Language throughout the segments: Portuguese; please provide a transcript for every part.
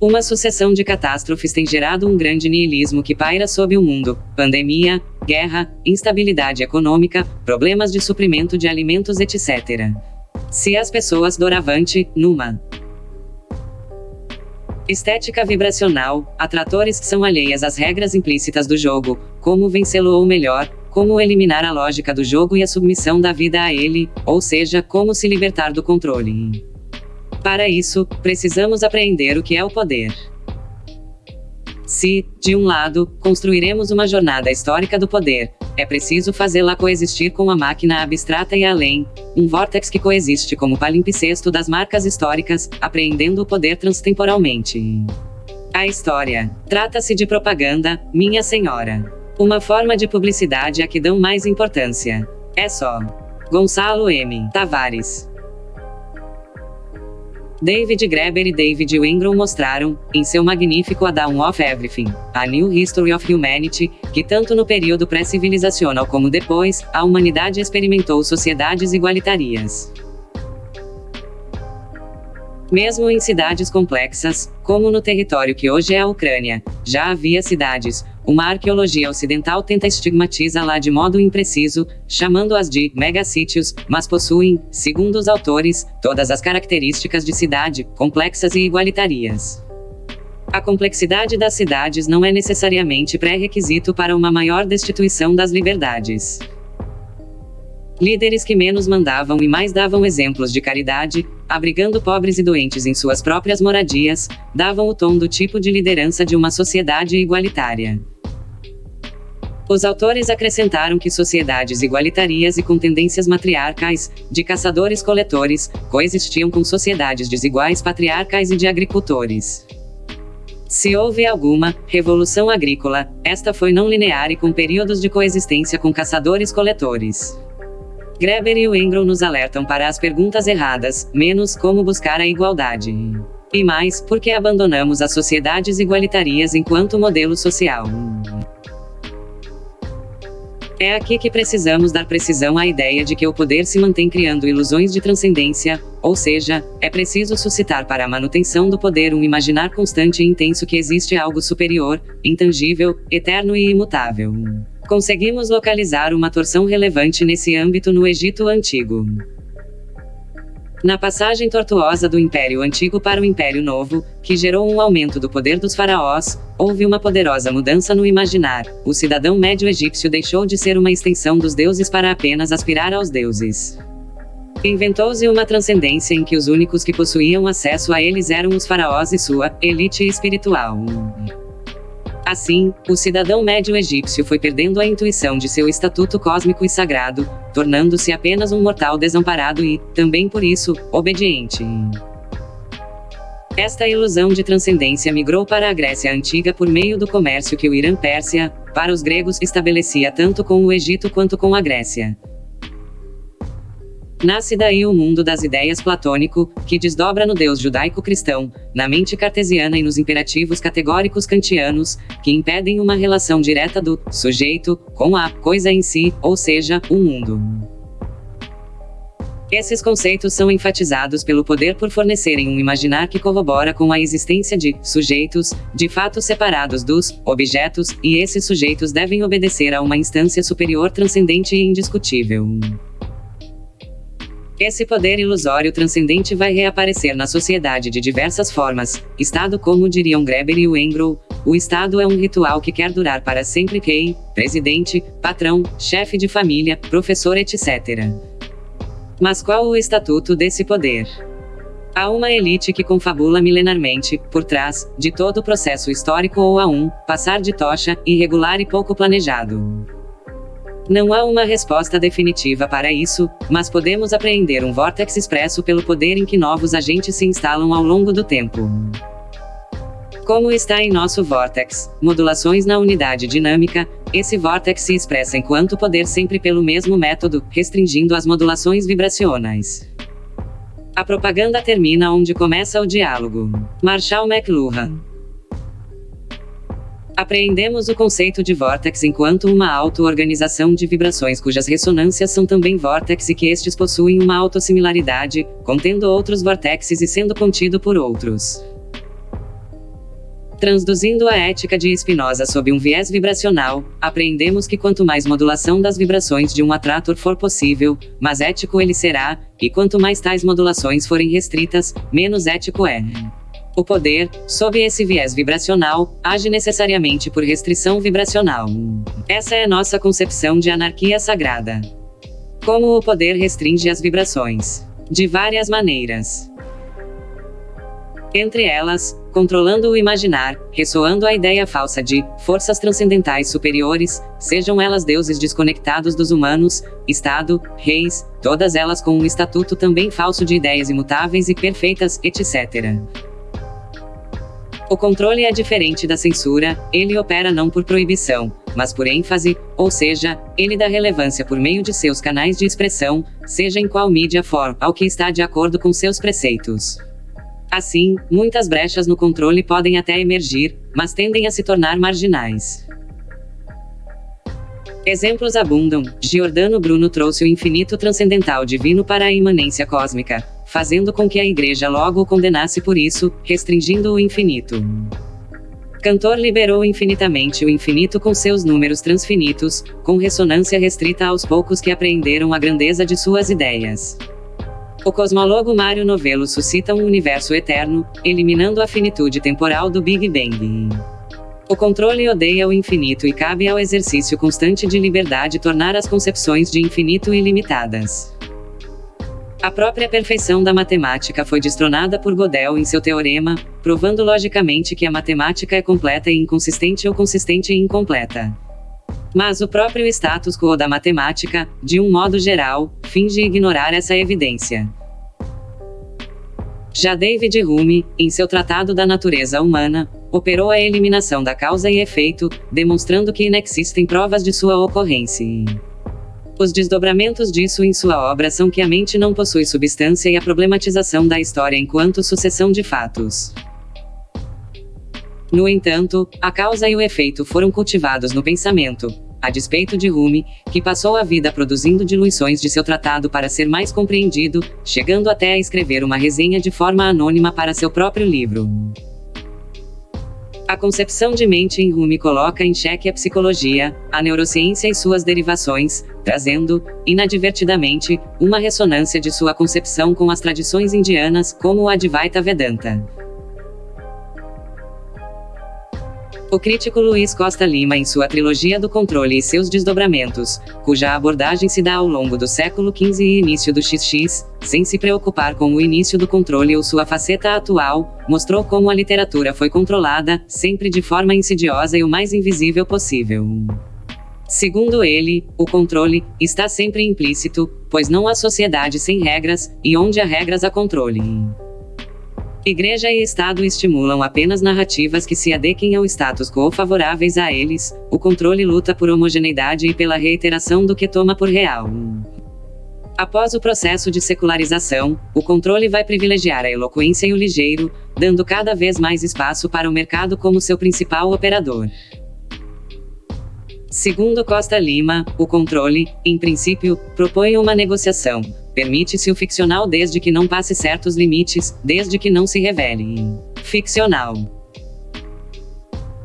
Uma sucessão de catástrofes tem gerado um grande niilismo que paira sobre o mundo: pandemia, guerra, instabilidade econômica, problemas de suprimento de alimentos, etc. Se as pessoas doravante, numa estética vibracional, atratores que são alheias às regras implícitas do jogo, como vencê-lo ou melhor, como eliminar a lógica do jogo e a submissão da vida a ele, ou seja, como se libertar do controle. Para isso, precisamos apreender o que é o poder. Se, de um lado, construiremos uma jornada histórica do poder, é preciso fazê-la coexistir com a máquina abstrata e além, um vórtex que coexiste como palimpsesto das marcas históricas, apreendendo o poder transtemporalmente. A história. Trata-se de propaganda, minha senhora. Uma forma de publicidade a que dão mais importância. É só. Gonçalo M. Tavares. David Graeber e David Wengrow mostraram, em seu magnífico A of Everything, A New History of Humanity, que tanto no período pré-civilizacional como depois, a humanidade experimentou sociedades igualitarias. Mesmo em cidades complexas, como no território que hoje é a Ucrânia, já havia cidades, uma arqueologia ocidental tenta estigmatizá-la de modo impreciso, chamando-as de megassítios, mas possuem, segundo os autores, todas as características de cidade, complexas e igualitarias. A complexidade das cidades não é necessariamente pré-requisito para uma maior destituição das liberdades. Líderes que menos mandavam e mais davam exemplos de caridade, abrigando pobres e doentes em suas próprias moradias, davam o tom do tipo de liderança de uma sociedade igualitária. Os autores acrescentaram que sociedades igualitarias e com tendências matriarcais, de caçadores-coletores, coexistiam com sociedades desiguais patriarcais e de agricultores. Se houve alguma revolução agrícola, esta foi não linear e com períodos de coexistência com caçadores-coletores. Greber e Wengro nos alertam para as perguntas erradas, menos como buscar a igualdade. E mais, porque abandonamos as sociedades igualitarias enquanto modelo social. É aqui que precisamos dar precisão à ideia de que o poder se mantém criando ilusões de transcendência, ou seja, é preciso suscitar para a manutenção do poder um imaginar constante e intenso que existe algo superior, intangível, eterno e imutável. Conseguimos localizar uma torção relevante nesse âmbito no Egito Antigo. Na passagem tortuosa do Império Antigo para o Império Novo, que gerou um aumento do poder dos faraós, houve uma poderosa mudança no imaginar. O cidadão médio egípcio deixou de ser uma extensão dos deuses para apenas aspirar aos deuses. Inventou-se uma transcendência em que os únicos que possuíam acesso a eles eram os faraós e sua elite espiritual. Assim, o cidadão médio egípcio foi perdendo a intuição de seu estatuto cósmico e sagrado, tornando-se apenas um mortal desamparado e, também por isso, obediente. Esta ilusão de transcendência migrou para a Grécia Antiga por meio do comércio que o Irã-Pérsia, para os gregos, estabelecia tanto com o Egito quanto com a Grécia. Nasce daí o mundo das ideias platônico, que desdobra no Deus judaico-cristão, na mente cartesiana e nos imperativos categóricos kantianos, que impedem uma relação direta do sujeito com a coisa em si, ou seja, o mundo. Esses conceitos são enfatizados pelo poder por fornecerem um imaginar que corrobora com a existência de sujeitos, de fato separados dos objetos, e esses sujeitos devem obedecer a uma instância superior transcendente e indiscutível. Esse poder ilusório transcendente vai reaparecer na sociedade de diversas formas. Estado, como diriam Greber e Wengrow, o Estado é um ritual que quer durar para sempre. Quem? Presidente, patrão, chefe de família, professor, etc. Mas qual o estatuto desse poder? Há uma elite que confabula milenarmente, por trás, de todo o processo histórico ou a um, passar de tocha, irregular e pouco planejado. Não há uma resposta definitiva para isso, mas podemos apreender um vórtex expresso pelo poder em que novos agentes se instalam ao longo do tempo. Como está em nosso vórtex, modulações na unidade dinâmica, esse vórtex se expressa enquanto poder sempre pelo mesmo método, restringindo as modulações vibracionais. A propaganda termina onde começa o diálogo. Marshall McLuhan Apreendemos o conceito de vórtex enquanto uma auto-organização de vibrações cujas ressonâncias são também vórtex e que estes possuem uma autossimilaridade, contendo outros vórtexes e sendo contido por outros. Transduzindo a ética de Spinoza sob um viés vibracional, apreendemos que quanto mais modulação das vibrações de um atrator for possível, mais ético ele será, e quanto mais tais modulações forem restritas, menos ético é. O poder, sob esse viés vibracional, age necessariamente por restrição vibracional. Essa é nossa concepção de anarquia sagrada. Como o poder restringe as vibrações? De várias maneiras. Entre elas, controlando o imaginar, ressoando a ideia falsa de forças transcendentais superiores, sejam elas deuses desconectados dos humanos, Estado, reis, todas elas com um estatuto também falso de ideias imutáveis e perfeitas, etc. O controle é diferente da censura, ele opera não por proibição, mas por ênfase, ou seja, ele dá relevância por meio de seus canais de expressão, seja em qual mídia for, ao que está de acordo com seus preceitos. Assim, muitas brechas no controle podem até emergir, mas tendem a se tornar marginais. Exemplos abundam. Giordano Bruno trouxe o infinito transcendental divino para a imanência cósmica, fazendo com que a igreja logo o condenasse por isso, restringindo o infinito. Cantor liberou infinitamente o infinito com seus números transfinitos, com ressonância restrita aos poucos que apreenderam a grandeza de suas ideias. O cosmólogo Mário Novello suscita um universo eterno, eliminando a finitude temporal do Big Bang. O controle odeia o infinito e cabe ao exercício constante de liberdade tornar as concepções de infinito ilimitadas. A própria perfeição da matemática foi destronada por Gödel em seu teorema, provando logicamente que a matemática é completa e inconsistente ou consistente e incompleta. Mas o próprio status quo da matemática, de um modo geral, finge ignorar essa evidência. Já David Hume, em seu Tratado da Natureza Humana, operou a eliminação da causa e efeito, demonstrando que inexistem provas de sua ocorrência. Os desdobramentos disso em sua obra são que a mente não possui substância e a problematização da história enquanto sucessão de fatos. No entanto, a causa e o efeito foram cultivados no pensamento, a despeito de Rumi, que passou a vida produzindo diluições de seu tratado para ser mais compreendido, chegando até a escrever uma resenha de forma anônima para seu próprio livro. A concepção de mente em Rumi coloca em xeque a psicologia, a neurociência e suas derivações, trazendo, inadvertidamente, uma ressonância de sua concepção com as tradições indianas, como o Advaita Vedanta. O crítico Luiz Costa Lima em sua trilogia do controle e seus desdobramentos, cuja abordagem se dá ao longo do século XV e início do XX, sem se preocupar com o início do controle ou sua faceta atual, mostrou como a literatura foi controlada, sempre de forma insidiosa e o mais invisível possível. Segundo ele, o controle está sempre implícito, pois não há sociedade sem regras, e onde há regras há controle. Igreja e Estado estimulam apenas narrativas que se adequem ao status quo favoráveis a eles, o controle luta por homogeneidade e pela reiteração do que toma por real. Após o processo de secularização, o controle vai privilegiar a eloquência e o ligeiro, dando cada vez mais espaço para o mercado como seu principal operador. Segundo Costa Lima, o controle, em princípio, propõe uma negociação, Permite-se o ficcional desde que não passe certos limites, desde que não se revele ficcional.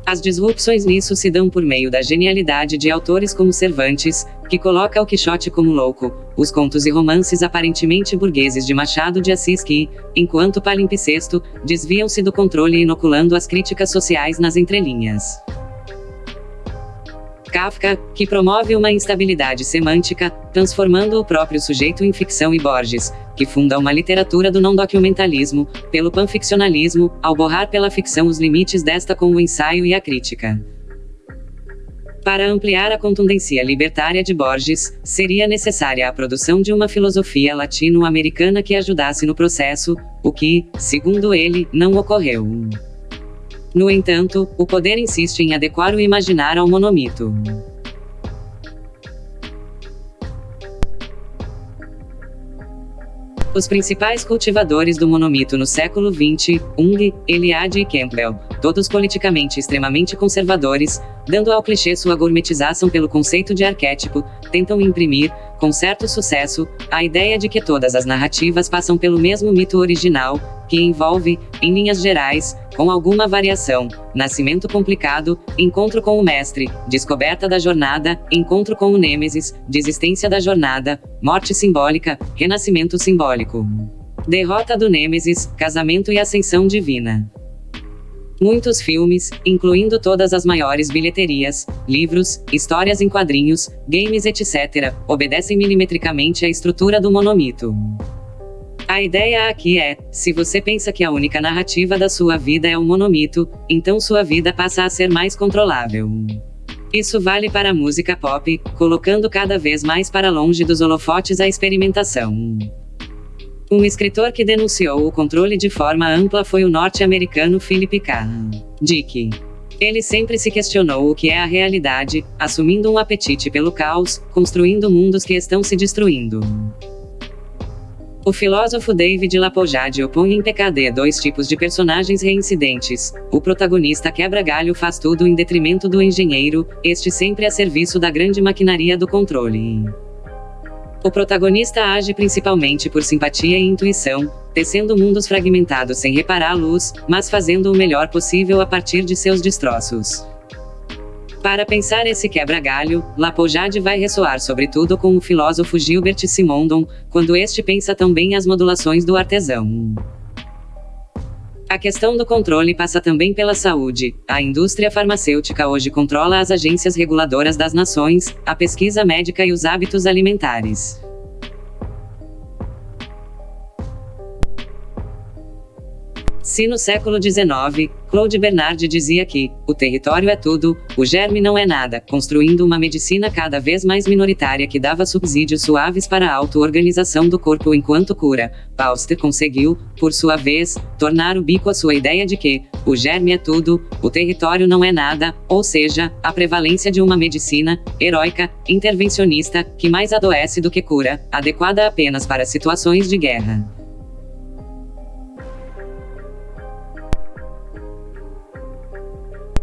As disrupções nisso se dão por meio da genialidade de autores como Cervantes, que coloca o Quixote como louco, os contos e romances aparentemente burgueses de Machado de Assis que, enquanto palimpsesto, desviam-se do controle inoculando as críticas sociais nas entrelinhas. Kafka, que promove uma instabilidade semântica, transformando o próprio sujeito em ficção e Borges, que funda uma literatura do não-documentalismo, pelo panficcionalismo, ao borrar pela ficção os limites desta com o ensaio e a crítica. Para ampliar a contundência libertária de Borges, seria necessária a produção de uma filosofia latino-americana que ajudasse no processo, o que, segundo ele, não ocorreu. No entanto, o poder insiste em adequar o imaginar ao monomito. Os principais cultivadores do monomito no século XX, Ung, Eliade e Campbell, todos politicamente extremamente conservadores, dando ao clichê sua gourmetização pelo conceito de arquétipo, tentam imprimir, com certo sucesso, a ideia de que todas as narrativas passam pelo mesmo mito original, que envolve, em linhas gerais, com alguma variação, nascimento complicado, encontro com o mestre, descoberta da jornada, encontro com o Nêmesis, desistência da jornada, morte simbólica, renascimento simbólico. Derrota do Nêmesis, casamento e ascensão divina. Muitos filmes, incluindo todas as maiores bilheterias, livros, histórias em quadrinhos, games etc., obedecem milimetricamente à estrutura do monomito. A ideia aqui é: se você pensa que a única narrativa da sua vida é um monomito, então sua vida passa a ser mais controlável. Isso vale para a música pop, colocando cada vez mais para longe dos holofotes a experimentação. Um escritor que denunciou o controle de forma ampla foi o norte-americano Philip K. Dick. Ele sempre se questionou o que é a realidade, assumindo um apetite pelo caos, construindo mundos que estão se destruindo. O filósofo David Lapojade opõe em PKD dois tipos de personagens reincidentes. O protagonista quebra galho faz tudo em detrimento do engenheiro, este sempre a serviço da grande maquinaria do controle. O protagonista age principalmente por simpatia e intuição, tecendo mundos fragmentados sem reparar a luz, mas fazendo o melhor possível a partir de seus destroços. Para pensar esse quebra-galho, Lapojade vai ressoar sobretudo com o filósofo Gilbert Simondon, quando este pensa também as modulações do artesão. A questão do controle passa também pela saúde. A indústria farmacêutica hoje controla as agências reguladoras das nações, a pesquisa médica e os hábitos alimentares. Se no século XIX, Claude Bernard dizia que o território é tudo, o germe não é nada, construindo uma medicina cada vez mais minoritária que dava subsídios suaves para a auto-organização do corpo enquanto cura, Pauster conseguiu, por sua vez, tornar o bico a sua ideia de que o germe é tudo, o território não é nada, ou seja, a prevalência de uma medicina heróica, intervencionista, que mais adoece do que cura, adequada apenas para situações de guerra.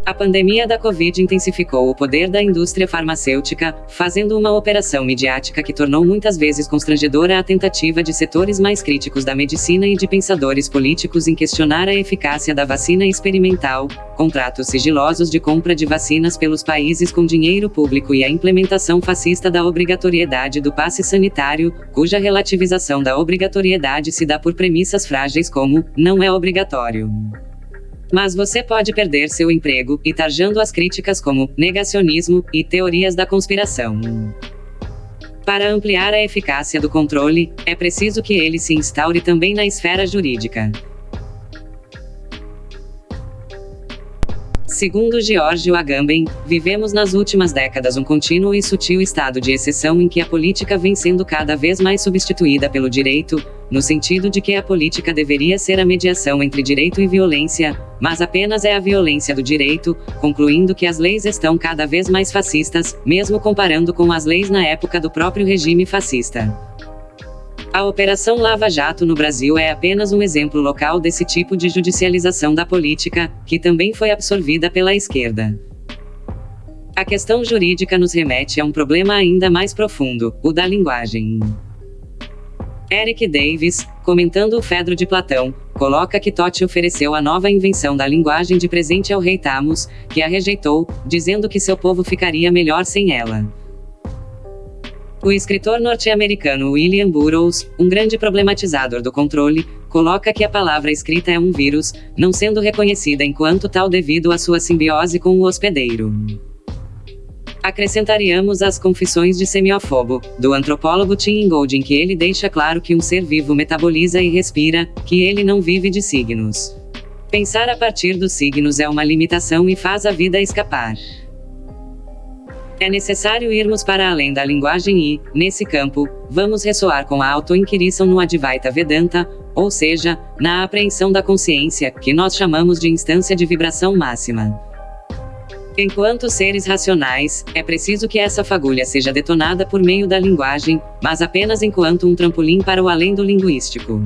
A pandemia da Covid intensificou o poder da indústria farmacêutica, fazendo uma operação midiática que tornou muitas vezes constrangedora a tentativa de setores mais críticos da medicina e de pensadores políticos em questionar a eficácia da vacina experimental, contratos sigilosos de compra de vacinas pelos países com dinheiro público e a implementação fascista da obrigatoriedade do passe sanitário, cuja relativização da obrigatoriedade se dá por premissas frágeis como não é obrigatório. Mas você pode perder seu emprego, e tarjando as críticas como negacionismo e teorias da conspiração. Para ampliar a eficácia do controle, é preciso que ele se instaure também na esfera jurídica. Segundo Giorgio Agamben, vivemos nas últimas décadas um contínuo e sutil estado de exceção em que a política vem sendo cada vez mais substituída pelo direito, no sentido de que a política deveria ser a mediação entre direito e violência, mas apenas é a violência do direito, concluindo que as leis estão cada vez mais fascistas, mesmo comparando com as leis na época do próprio regime fascista. A Operação Lava Jato no Brasil é apenas um exemplo local desse tipo de judicialização da política, que também foi absorvida pela esquerda. A questão jurídica nos remete a um problema ainda mais profundo, o da linguagem. Eric Davis, comentando o Fedro de Platão, coloca que Totti ofereceu a nova invenção da linguagem de presente ao rei Tamos, que a rejeitou, dizendo que seu povo ficaria melhor sem ela. O escritor norte-americano William Burroughs, um grande problematizador do controle, coloca que a palavra escrita é um vírus, não sendo reconhecida enquanto tal devido à sua simbiose com o hospedeiro. Acrescentaríamos as Confissões de Semiofobo, do antropólogo Tim Ingold em que ele deixa claro que um ser vivo metaboliza e respira, que ele não vive de signos. Pensar a partir dos signos é uma limitação e faz a vida escapar. É necessário irmos para além da linguagem e, nesse campo, vamos ressoar com a auto-inquirição no Advaita Vedanta, ou seja, na apreensão da consciência, que nós chamamos de instância de vibração máxima. Enquanto seres racionais, é preciso que essa fagulha seja detonada por meio da linguagem, mas apenas enquanto um trampolim para o além do linguístico.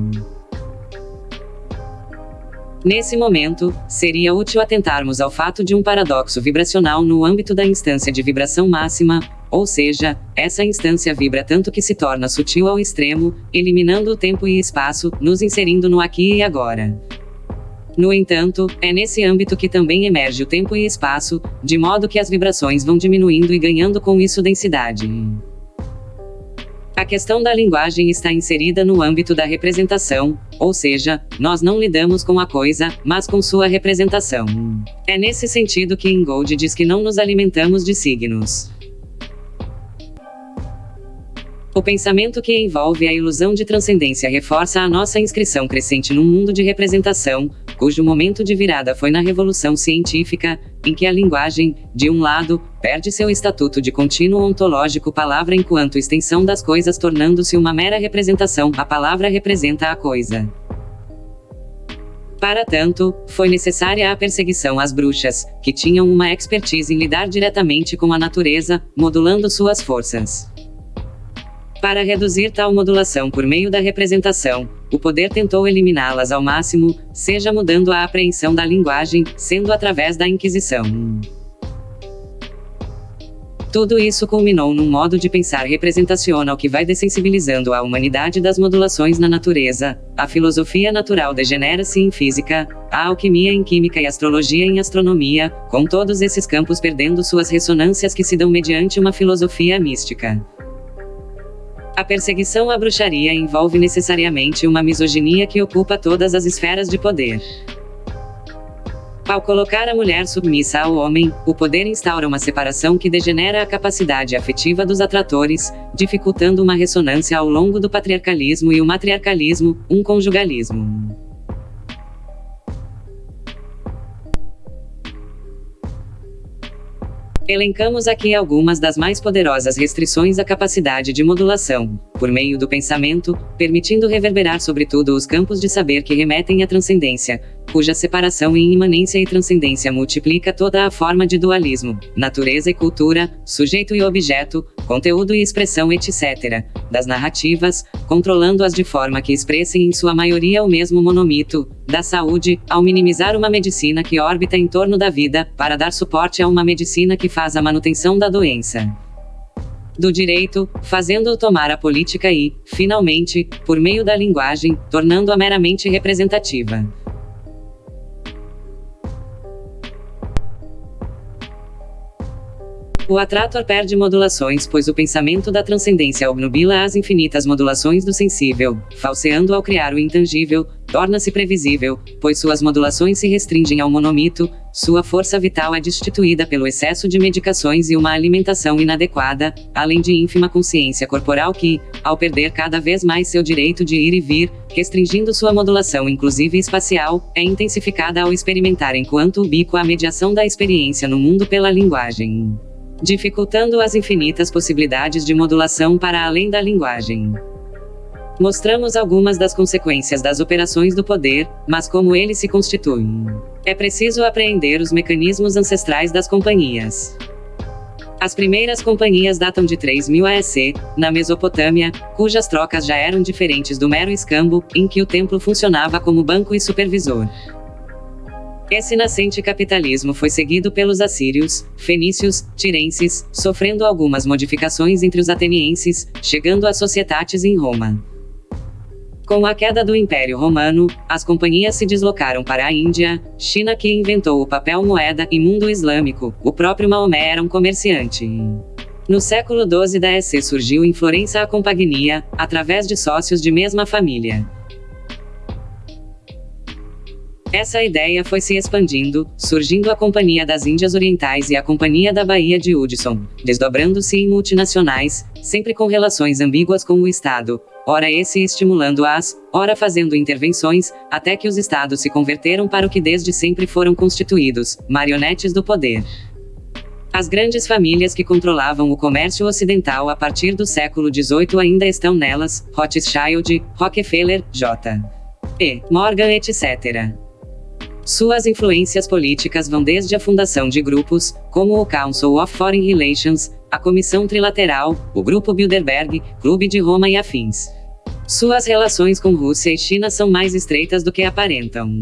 Nesse momento, seria útil atentarmos ao fato de um paradoxo vibracional no âmbito da instância de vibração máxima, ou seja, essa instância vibra tanto que se torna sutil ao extremo, eliminando o tempo e espaço, nos inserindo no aqui e agora. No entanto, é nesse âmbito que também emerge o tempo e espaço, de modo que as vibrações vão diminuindo e ganhando com isso densidade. A questão da linguagem está inserida no âmbito da representação, ou seja, nós não lidamos com a coisa, mas com sua representação. É nesse sentido que Ingold diz que não nos alimentamos de signos. O pensamento que envolve a ilusão de transcendência reforça a nossa inscrição crescente num mundo de representação, cujo momento de virada foi na revolução científica, em que a linguagem, de um lado, perde seu estatuto de contínuo ontológico palavra enquanto extensão das coisas tornando-se uma mera representação, a palavra representa a coisa. Para tanto, foi necessária a perseguição às bruxas, que tinham uma expertise em lidar diretamente com a natureza, modulando suas forças. Para reduzir tal modulação por meio da representação, o poder tentou eliminá-las ao máximo, seja mudando a apreensão da linguagem, sendo através da Inquisição. Tudo isso culminou num modo de pensar representacional que vai dessensibilizando a humanidade das modulações na natureza. A filosofia natural degenera-se em física, a alquimia em química e astrologia em astronomia, com todos esses campos perdendo suas ressonâncias que se dão mediante uma filosofia mística. A perseguição à bruxaria envolve necessariamente uma misoginia que ocupa todas as esferas de poder. Ao colocar a mulher submissa ao homem, o poder instaura uma separação que degenera a capacidade afetiva dos atratores, dificultando uma ressonância ao longo do patriarcalismo e o matriarcalismo, um conjugalismo. Elencamos aqui algumas das mais poderosas restrições à capacidade de modulação, por meio do pensamento, permitindo reverberar sobretudo os campos de saber que remetem à transcendência, cuja separação em imanência e transcendência multiplica toda a forma de dualismo, natureza e cultura, sujeito e objeto, conteúdo e expressão, etc., das narrativas, controlando-as de forma que expressem em sua maioria o mesmo monomito, da saúde, ao minimizar uma medicina que orbita em torno da vida, para dar suporte a uma medicina que faz a manutenção da doença do direito, fazendo-o tomar a política e, finalmente, por meio da linguagem, tornando-a meramente representativa. O atrator perde modulações pois o pensamento da transcendência obnubila as infinitas modulações do sensível, falseando ao criar o intangível, torna-se previsível, pois suas modulações se restringem ao monomito, sua força vital é destituída pelo excesso de medicações e uma alimentação inadequada, além de ínfima consciência corporal que, ao perder cada vez mais seu direito de ir e vir, restringindo sua modulação inclusive espacial, é intensificada ao experimentar enquanto ubíqua a mediação da experiência no mundo pela linguagem dificultando as infinitas possibilidades de modulação para além da linguagem. Mostramos algumas das consequências das operações do poder, mas como ele se constitui. É preciso apreender os mecanismos ancestrais das companhias. As primeiras companhias datam de 3000 AEC, na Mesopotâmia, cujas trocas já eram diferentes do mero escambo, em que o templo funcionava como banco e supervisor. Esse nascente capitalismo foi seguido pelos assírios, fenícios, tirenses, sofrendo algumas modificações entre os atenienses, chegando às sociedades em Roma. Com a queda do Império Romano, as companhias se deslocaram para a Índia, China que inventou o papel moeda e mundo islâmico, o próprio Maomé era um comerciante. No século XII da EC surgiu em Florença a Compagnia, através de sócios de mesma família. Essa ideia foi se expandindo, surgindo a Companhia das Índias Orientais e a Companhia da Baía de Hudson, desdobrando-se em multinacionais, sempre com relações ambíguas com o Estado, ora esse estimulando-as, ora fazendo intervenções, até que os Estados se converteram para o que desde sempre foram constituídos, marionetes do poder. As grandes famílias que controlavam o comércio ocidental a partir do século XVIII ainda estão nelas, Rothschild, Rockefeller, J. E. Morgan etc. Suas influências políticas vão desde a fundação de grupos, como o Council of Foreign Relations, a Comissão Trilateral, o Grupo Bilderberg, Clube de Roma e afins. Suas relações com Rússia e China são mais estreitas do que aparentam.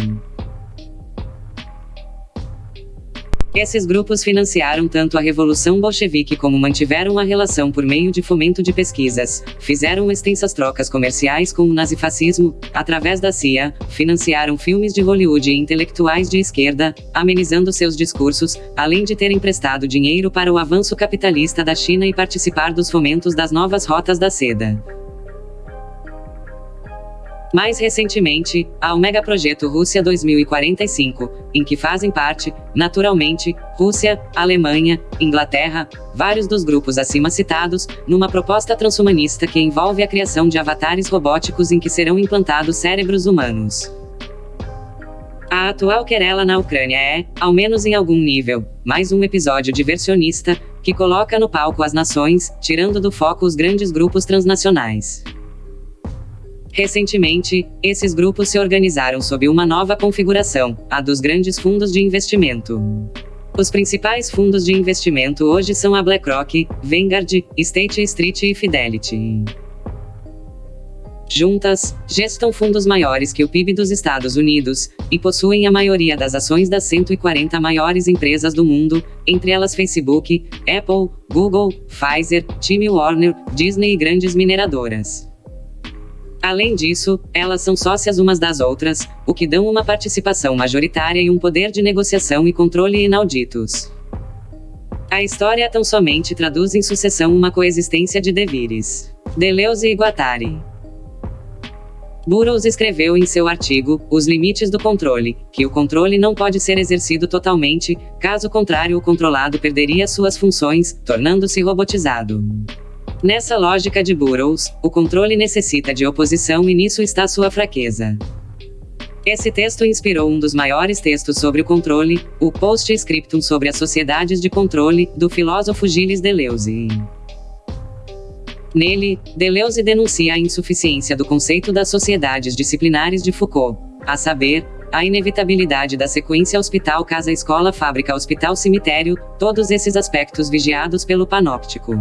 Esses grupos financiaram tanto a Revolução Bolchevique como mantiveram a relação por meio de fomento de pesquisas, fizeram extensas trocas comerciais com o nazifascismo, através da CIA, financiaram filmes de Hollywood e intelectuais de esquerda, amenizando seus discursos, além de ter emprestado dinheiro para o avanço capitalista da China e participar dos fomentos das novas rotas da seda. Mais recentemente, há o megaprojeto Rússia 2045, em que fazem parte, naturalmente, Rússia, Alemanha, Inglaterra, vários dos grupos acima citados, numa proposta transhumanista que envolve a criação de avatares robóticos em que serão implantados cérebros humanos. A atual querela na Ucrânia é, ao menos em algum nível, mais um episódio diversionista, que coloca no palco as nações, tirando do foco os grandes grupos transnacionais. Recentemente, esses grupos se organizaram sob uma nova configuração, a dos grandes fundos de investimento. Os principais fundos de investimento hoje são a BlackRock, Vanguard, State Street e Fidelity. Juntas, gestam fundos maiores que o PIB dos Estados Unidos, e possuem a maioria das ações das 140 maiores empresas do mundo, entre elas Facebook, Apple, Google, Pfizer, Time Warner, Disney e grandes mineradoras. Além disso, elas são sócias umas das outras, o que dão uma participação majoritária e um poder de negociação e controle inauditos. A história tão somente traduz em sucessão uma coexistência de devires. Deleuze e Guattari. Burroughs escreveu em seu artigo, Os Limites do Controle, que o controle não pode ser exercido totalmente, caso contrário o controlado perderia suas funções, tornando-se robotizado. Nessa lógica de Burroughs, o controle necessita de oposição e nisso está sua fraqueza. Esse texto inspirou um dos maiores textos sobre o controle, o Post-Scriptum sobre as sociedades de controle, do filósofo Gilles Deleuze. Nele, Deleuze denuncia a insuficiência do conceito das sociedades disciplinares de Foucault, a saber, a inevitabilidade da sequência hospital-casa-escola-fábrica-hospital-cemitério, todos esses aspectos vigiados pelo panóptico.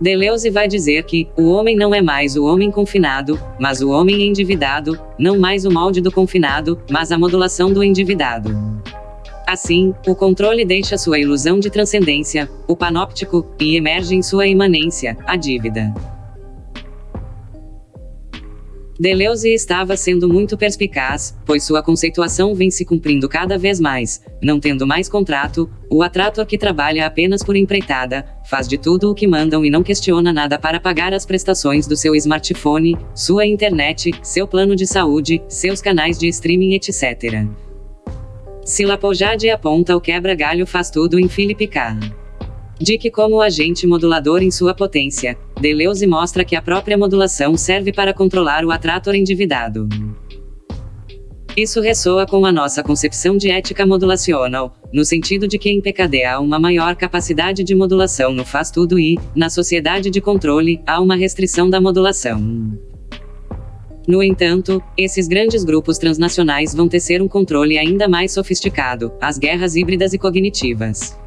Deleuze vai dizer que o homem não é mais o homem confinado, mas o homem endividado, não mais o molde do confinado, mas a modulação do endividado. Assim, o controle deixa sua ilusão de transcendência, o panóptico, e emerge em sua imanência, a dívida. Deleuze estava sendo muito perspicaz, pois sua conceituação vem se cumprindo cada vez mais, não tendo mais contrato, o atrator que trabalha apenas por empreitada, faz de tudo o que mandam e não questiona nada para pagar as prestações do seu smartphone, sua internet, seu plano de saúde, seus canais de streaming etc. Se Lapojade aponta o quebra-galho faz tudo em Philip K. Dick como agente modulador em sua potência. Deleuze mostra que a própria modulação serve para controlar o atrator endividado. Isso ressoa com a nossa concepção de ética modulacional, no sentido de que em PKD há uma maior capacidade de modulação no faz tudo e, na sociedade de controle, há uma restrição da modulação. No entanto, esses grandes grupos transnacionais vão tecer um controle ainda mais sofisticado, as guerras híbridas e cognitivas.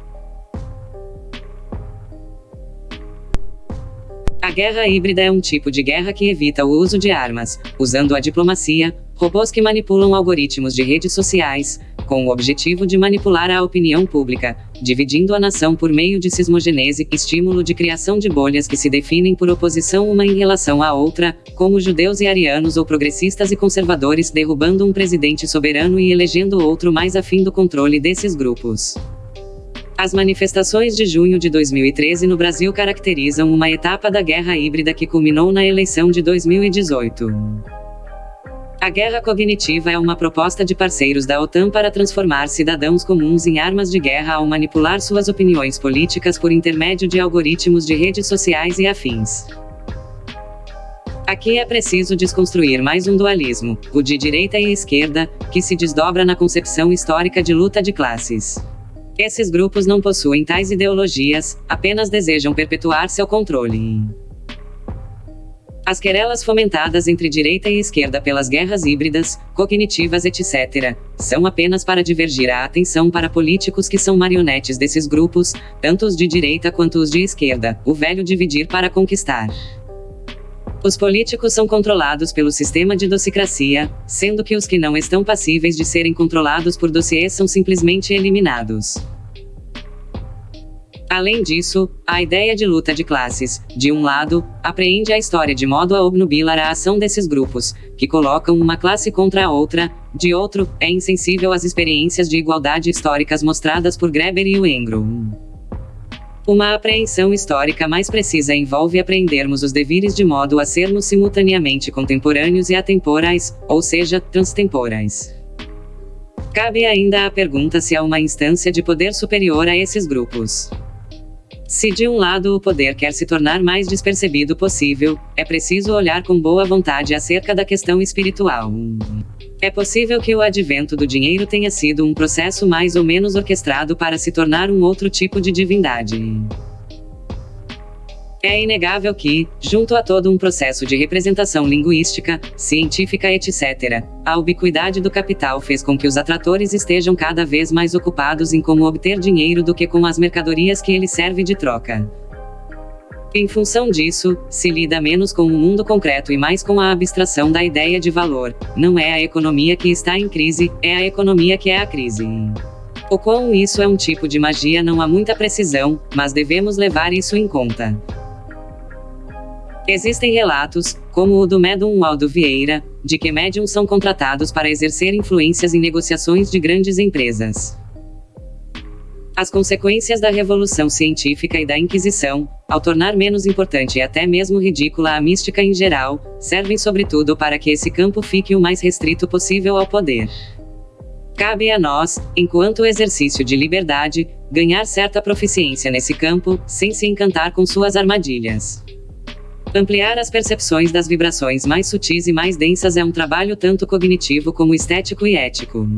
A guerra híbrida é um tipo de guerra que evita o uso de armas, usando a diplomacia, robôs que manipulam algoritmos de redes sociais, com o objetivo de manipular a opinião pública, dividindo a nação por meio de sismogenese, estímulo de criação de bolhas que se definem por oposição uma em relação à outra, como judeus e arianos ou progressistas e conservadores derrubando um presidente soberano e elegendo outro mais afim do controle desses grupos. As manifestações de junho de 2013 no Brasil caracterizam uma etapa da guerra híbrida que culminou na eleição de 2018. A guerra cognitiva é uma proposta de parceiros da OTAN para transformar cidadãos comuns em armas de guerra ao manipular suas opiniões políticas por intermédio de algoritmos de redes sociais e afins. Aqui é preciso desconstruir mais um dualismo, o de direita e esquerda, que se desdobra na concepção histórica de luta de classes. Esses grupos não possuem tais ideologias, apenas desejam perpetuar seu controle. As querelas fomentadas entre direita e esquerda pelas guerras híbridas, cognitivas, etc., são apenas para divergir a atenção para políticos que são marionetes desses grupos, tanto os de direita quanto os de esquerda, o velho dividir para conquistar. Os políticos são controlados pelo sistema de docicracia, sendo que os que não estão passíveis de serem controlados por dossiês são simplesmente eliminados. Além disso, a ideia de luta de classes, de um lado, apreende a história de modo a obnubilar a ação desses grupos, que colocam uma classe contra a outra, de outro, é insensível às experiências de igualdade históricas mostradas por Greber e Wengro. Uma apreensão histórica mais precisa envolve apreendermos os devires de modo a sermos simultaneamente contemporâneos e atemporais, ou seja, transtemporais. Cabe ainda a pergunta se há uma instância de poder superior a esses grupos. Se de um lado o poder quer se tornar mais despercebido possível, é preciso olhar com boa vontade acerca da questão espiritual. É possível que o advento do dinheiro tenha sido um processo mais ou menos orquestrado para se tornar um outro tipo de divindade. É inegável que, junto a todo um processo de representação linguística, científica, etc., a ubiquidade do capital fez com que os atratores estejam cada vez mais ocupados em como obter dinheiro do que com as mercadorias que ele serve de troca. Em função disso, se lida menos com o mundo concreto e mais com a abstração da ideia de valor. Não é a economia que está em crise, é a economia que é a crise. O quão isso é um tipo de magia não há muita precisão, mas devemos levar isso em conta. Existem relatos, como o do médium Aldo Vieira, de que médiums são contratados para exercer influências em negociações de grandes empresas. As consequências da revolução científica e da Inquisição, ao tornar menos importante e até mesmo ridícula a mística em geral, servem sobretudo para que esse campo fique o mais restrito possível ao poder. Cabe a nós, enquanto exercício de liberdade, ganhar certa proficiência nesse campo, sem se encantar com suas armadilhas. Ampliar as percepções das vibrações mais sutis e mais densas é um trabalho tanto cognitivo como estético e ético.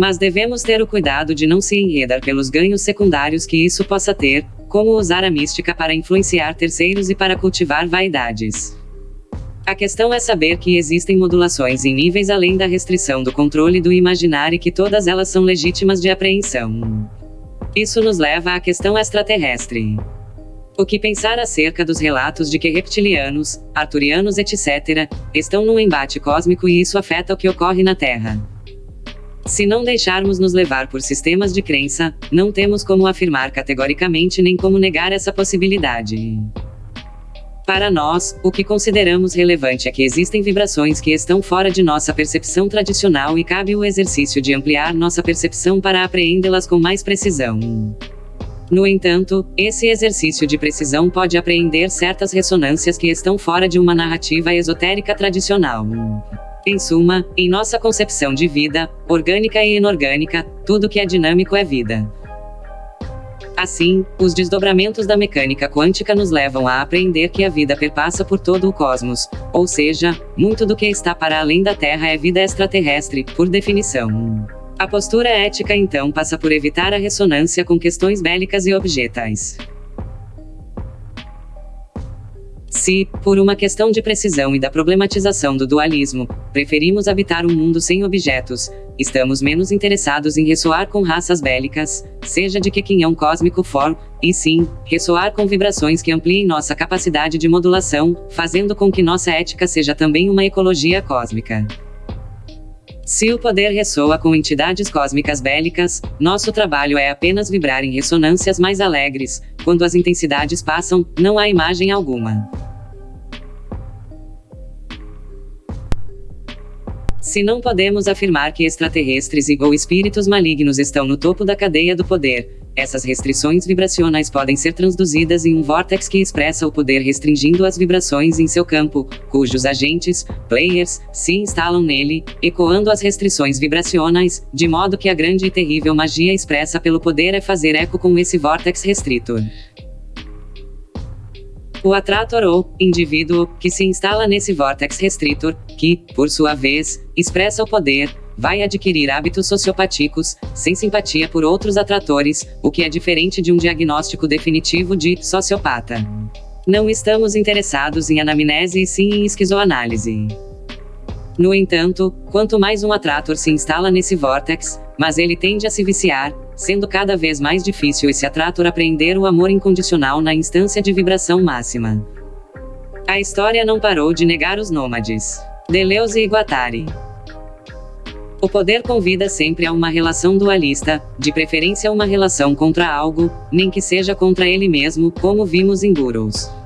Mas devemos ter o cuidado de não se enredar pelos ganhos secundários que isso possa ter, como usar a mística para influenciar terceiros e para cultivar vaidades. A questão é saber que existem modulações em níveis além da restrição do controle do imaginar e que todas elas são legítimas de apreensão. Isso nos leva à questão extraterrestre. O que pensar acerca dos relatos de que reptilianos, arturianos, etc., estão num embate cósmico e isso afeta o que ocorre na Terra? Se não deixarmos nos levar por sistemas de crença, não temos como afirmar categoricamente nem como negar essa possibilidade. Para nós, o que consideramos relevante é que existem vibrações que estão fora de nossa percepção tradicional e cabe o exercício de ampliar nossa percepção para apreendê-las com mais precisão. No entanto, esse exercício de precisão pode apreender certas ressonâncias que estão fora de uma narrativa esotérica tradicional. Em suma, em nossa concepção de vida, orgânica e inorgânica, tudo que é dinâmico é vida. Assim, os desdobramentos da mecânica quântica nos levam a aprender que a vida perpassa por todo o cosmos, ou seja, muito do que está para além da Terra é vida extraterrestre, por definição. A postura ética então passa por evitar a ressonância com questões bélicas e objetais. Se, por uma questão de precisão e da problematização do dualismo, preferimos habitar um mundo sem objetos, estamos menos interessados em ressoar com raças bélicas, seja de que quinhão cósmico for, e sim, ressoar com vibrações que ampliem nossa capacidade de modulação, fazendo com que nossa ética seja também uma ecologia cósmica. Se o poder ressoa com entidades cósmicas bélicas, nosso trabalho é apenas vibrar em ressonâncias mais alegres. Quando as intensidades passam, não há imagem alguma. Se não podemos afirmar que extraterrestres e ou espíritos malignos estão no topo da cadeia do poder, essas restrições vibracionais podem ser transduzidas em um vórtex que expressa o poder restringindo as vibrações em seu campo, cujos agentes, players, se instalam nele, ecoando as restrições vibracionais, de modo que a grande e terrível magia expressa pelo poder é fazer eco com esse vórtex restrito. O atrator ou indivíduo que se instala nesse vórtex restritor, que, por sua vez, expressa o poder, vai adquirir hábitos sociopáticos, sem simpatia por outros atratores, o que é diferente de um diagnóstico definitivo de sociopata. Não estamos interessados em anamnese e sim em esquizoanálise. No entanto, quanto mais um atrator se instala nesse vórtex, mas ele tende a se viciar, sendo cada vez mais difícil esse atrator apreender o amor incondicional na instância de vibração máxima. A história não parou de negar os nômades. Deleuze e Guattari. O poder convida sempre a uma relação dualista, de preferência uma relação contra algo, nem que seja contra ele mesmo, como vimos em Burroughs.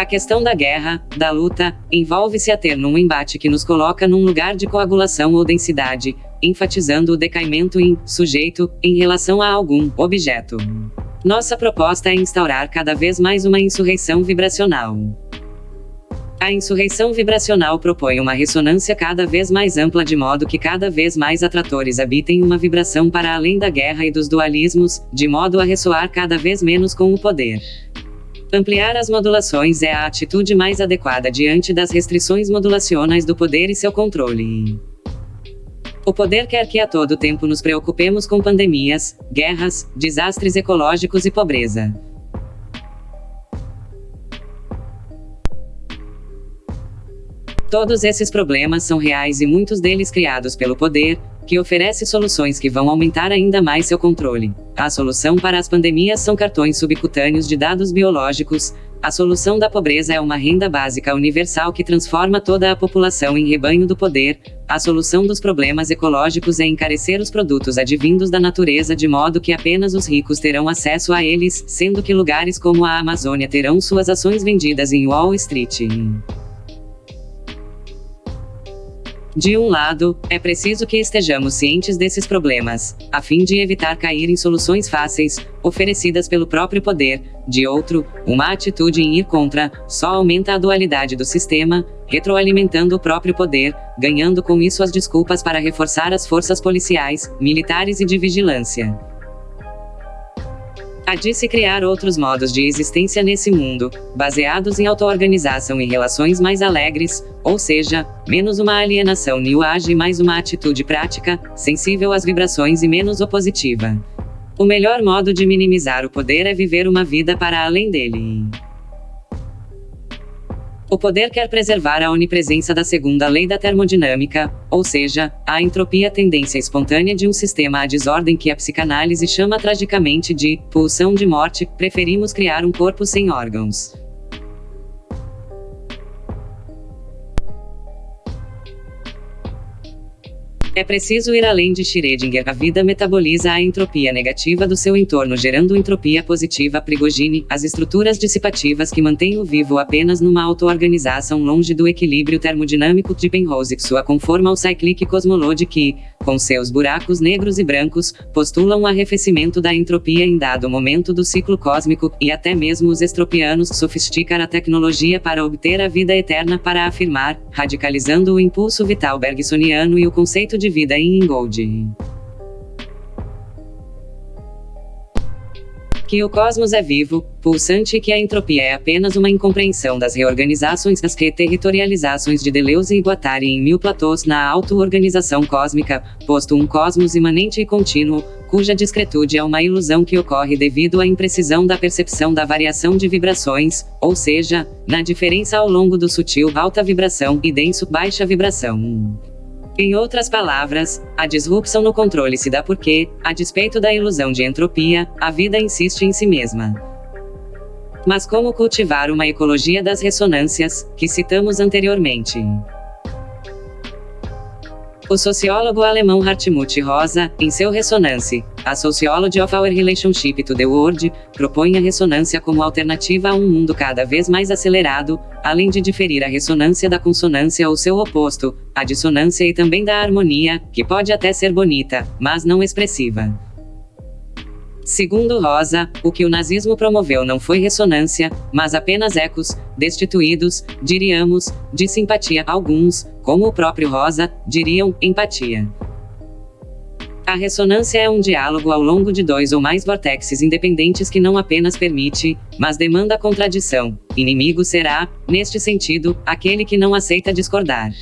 A questão da guerra, da luta, envolve-se a ter num embate que nos coloca num lugar de coagulação ou densidade, enfatizando o decaimento em sujeito em relação a algum objeto. Nossa proposta é instaurar cada vez mais uma insurreição vibracional. A insurreição vibracional propõe uma ressonância cada vez mais ampla de modo que cada vez mais atratores habitem uma vibração para além da guerra e dos dualismos, de modo a ressoar cada vez menos com o poder. Ampliar as modulações é a atitude mais adequada diante das restrições modulacionais do poder e seu controle. O poder quer que a todo tempo nos preocupemos com pandemias, guerras, desastres ecológicos e pobreza. Todos esses problemas são reais e muitos deles criados pelo poder, que oferece soluções que vão aumentar ainda mais seu controle. A solução para as pandemias são cartões subcutâneos de dados biológicos. A solução da pobreza é uma renda básica universal que transforma toda a população em rebanho do poder. A solução dos problemas ecológicos é encarecer os produtos advindos da natureza de modo que apenas os ricos terão acesso a eles, sendo que lugares como a Amazônia terão suas ações vendidas em Wall Street. De um lado, é preciso que estejamos cientes desses problemas, a fim de evitar cair em soluções fáceis, oferecidas pelo próprio poder. De outro, uma atitude em ir contra só aumenta a dualidade do sistema, retroalimentando o próprio poder, ganhando com isso as desculpas para reforçar as forças policiais, militares e de vigilância. Há de se criar outros modos de existência nesse mundo, baseados em auto-organização e relações mais alegres, ou seja, menos uma alienação new age e mais uma atitude prática, sensível às vibrações e menos opositiva. O melhor modo de minimizar o poder é viver uma vida para além dele. O poder quer preservar a onipresença da segunda lei da termodinâmica, ou seja, a entropia tendência espontânea de um sistema à desordem que a psicanálise chama tragicamente de pulsão de morte, preferimos criar um corpo sem órgãos. É preciso ir além de Schrödinger. A vida metaboliza a entropia negativa do seu entorno, gerando entropia positiva. Prigogine, as estruturas dissipativas que mantêm o vivo apenas numa auto-organização longe do equilíbrio termodinâmico de Penrose. Sua conforma ao cyclic cosmology que, com seus buracos negros e brancos, postulam o arrefecimento da entropia em dado momento do ciclo cósmico, e até mesmo os estropianos sofisticam a tecnologia para obter a vida eterna para afirmar, radicalizando o impulso vital bergsoniano e o conceito de vida em Ingold. que o cosmos é vivo, pulsante e que a entropia é apenas uma incompreensão das reorganizações das reterritorializações de Deleuze e Guattari em mil platôs na auto-organização cósmica, posto um cosmos imanente e contínuo, cuja discretude é uma ilusão que ocorre devido à imprecisão da percepção da variação de vibrações, ou seja, na diferença ao longo do sutil alta vibração e denso baixa vibração. Em outras palavras, a disrupção no controle se dá porque, a despeito da ilusão de entropia, a vida insiste em si mesma. Mas como cultivar uma ecologia das ressonâncias, que citamos anteriormente? O sociólogo alemão Hartmut Rosa, em seu Ressonance, a Sociology of Our Relationship to the World, propõe a ressonância como alternativa a um mundo cada vez mais acelerado, além de diferir a ressonância da consonância ou seu oposto, a dissonância e também da harmonia, que pode até ser bonita, mas não expressiva. Segundo Rosa, o que o nazismo promoveu não foi ressonância, mas apenas ecos, destituídos, diríamos, de simpatia. Alguns, como o próprio Rosa, diriam empatia. A ressonância é um diálogo ao longo de dois ou mais vórtices independentes que não apenas permite, mas demanda contradição. Inimigo será, neste sentido, aquele que não aceita discordar.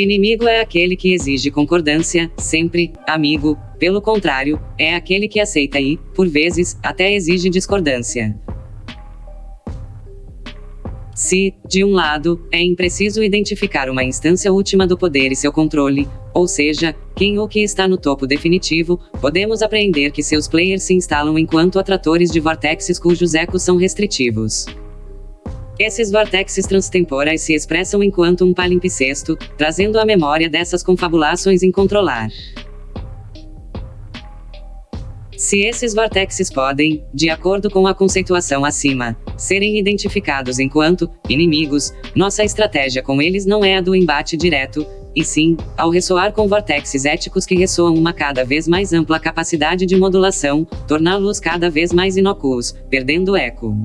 Inimigo é aquele que exige concordância, sempre, amigo, pelo contrário, é aquele que aceita e, por vezes, até exige discordância. Se, de um lado, é impreciso identificar uma instância última do poder e seu controle, ou seja, quem ou que está no topo definitivo, podemos apreender que seus players se instalam enquanto atratores de vortexes cujos ecos são restritivos. Esses vortexes transtemporais se expressam enquanto um palimpsesto, trazendo a memória dessas confabulações incontrolar. Se esses vortexes podem, de acordo com a conceituação acima, serem identificados enquanto inimigos, nossa estratégia com eles não é a do embate direto, e sim, ao ressoar com vortexes éticos que ressoam uma cada vez mais ampla capacidade de modulação, torná-los cada vez mais inócuos, perdendo eco.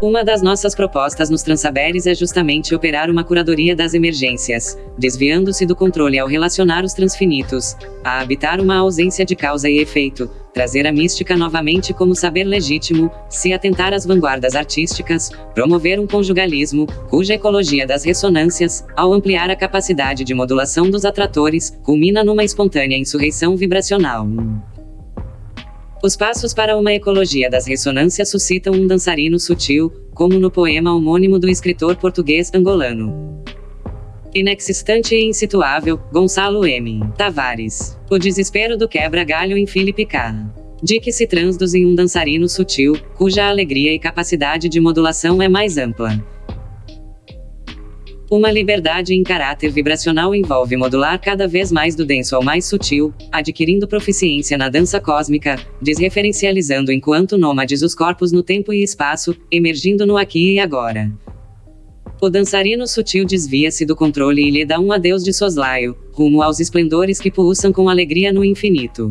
Uma das nossas propostas nos Transaberes é justamente operar uma curadoria das emergências, desviando-se do controle ao relacionar os transfinitos, a habitar uma ausência de causa e efeito, trazer a mística novamente como saber legítimo, se atentar às vanguardas artísticas, promover um conjugalismo, cuja ecologia das ressonâncias, ao ampliar a capacidade de modulação dos atratores, culmina numa espontânea insurreição vibracional. Os passos para uma ecologia das ressonâncias suscitam um dançarino sutil, como no poema homônimo do escritor português angolano. Inexistente e insituável, Gonçalo M. Tavares. O desespero do quebra-galho em Felipe K. Que se transduz em um dançarino sutil, cuja alegria e capacidade de modulação é mais ampla. Uma liberdade em caráter vibracional envolve modular cada vez mais do denso ao mais sutil, adquirindo proficiência na dança cósmica, desreferencializando enquanto nômades os corpos no tempo e espaço, emergindo no aqui e agora. O dançarino sutil desvia-se do controle e lhe dá um adeus de soslaio, rumo aos esplendores que pulsam com alegria no infinito.